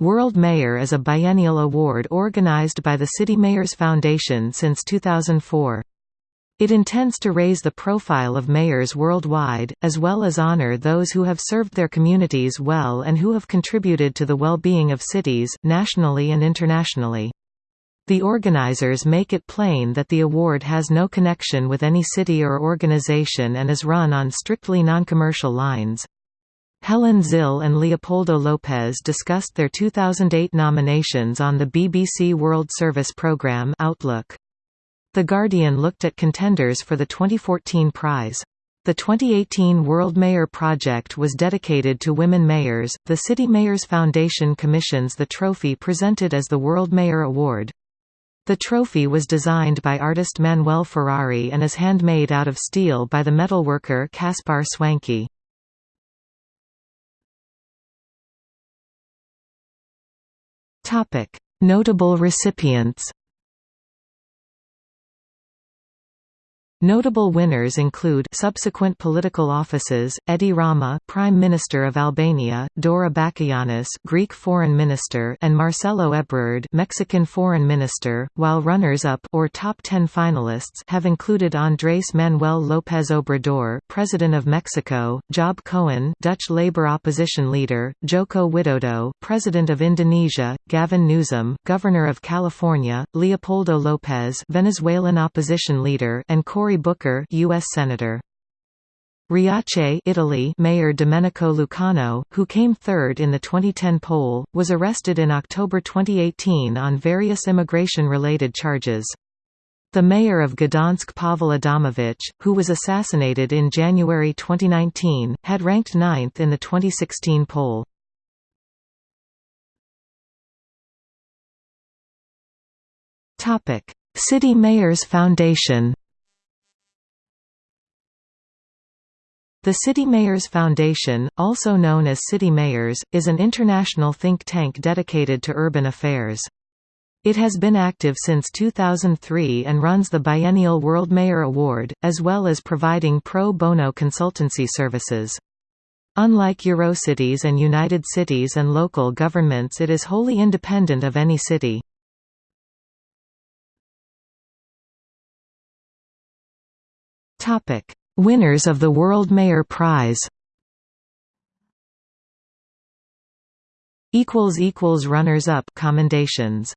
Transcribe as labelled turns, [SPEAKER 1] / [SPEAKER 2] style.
[SPEAKER 1] World Mayor is a biennial award organized by the City Mayors Foundation since 2004. It intends to raise the profile of mayors worldwide, as well as honor those who have served their communities well and who have contributed to the well-being of cities, nationally and internationally. The organizers make it plain that the award has no connection with any city or organization and is run on strictly non-commercial lines. Helen Zille and Leopoldo Lopez discussed their 2008 nominations on the BBC World Service programme Outlook. The Guardian looked at contenders for the 2014 prize. The 2018 World Mayor Project was dedicated to women mayors. The City Mayors Foundation commissions the trophy presented as the World Mayor Award. The trophy was designed by artist Manuel Ferrari and is handmade out of steel by the metalworker Kaspar Swanke. Notable recipients Notable winners include subsequent political offices, Edi Rama Prime Minister of Albania, Dora Bakoyannis Greek Foreign Minister and Marcelo Ebrard Mexican Foreign Minister, while runners-up or top 10 finalists have included Andrés Manuel López Obrador President of Mexico, Job Cohen Dutch Labour opposition leader, Joko Widodo President of Indonesia, Gavin Newsom Governor of California, Leopoldo Lopez Venezuelan opposition leader and Cory Cory Booker US Senator. Riace Italy Mayor Domenico Lucano, who came third in the 2010 poll, was arrested in October 2018 on various immigration-related charges. The mayor of Gdansk Paweł Adamowicz, who was assassinated in January 2019, had ranked ninth in the 2016 poll. City Mayors Foundation The City Mayors Foundation, also known as City Mayors, is an international think tank dedicated to urban affairs. It has been active since 2003 and runs the biennial World Mayor Award, as well as providing pro bono consultancy services. Unlike Eurocities and United Cities and local governments it is wholly independent of any city. Winners of the World Mayor Prize. Runners-up commendations